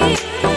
me.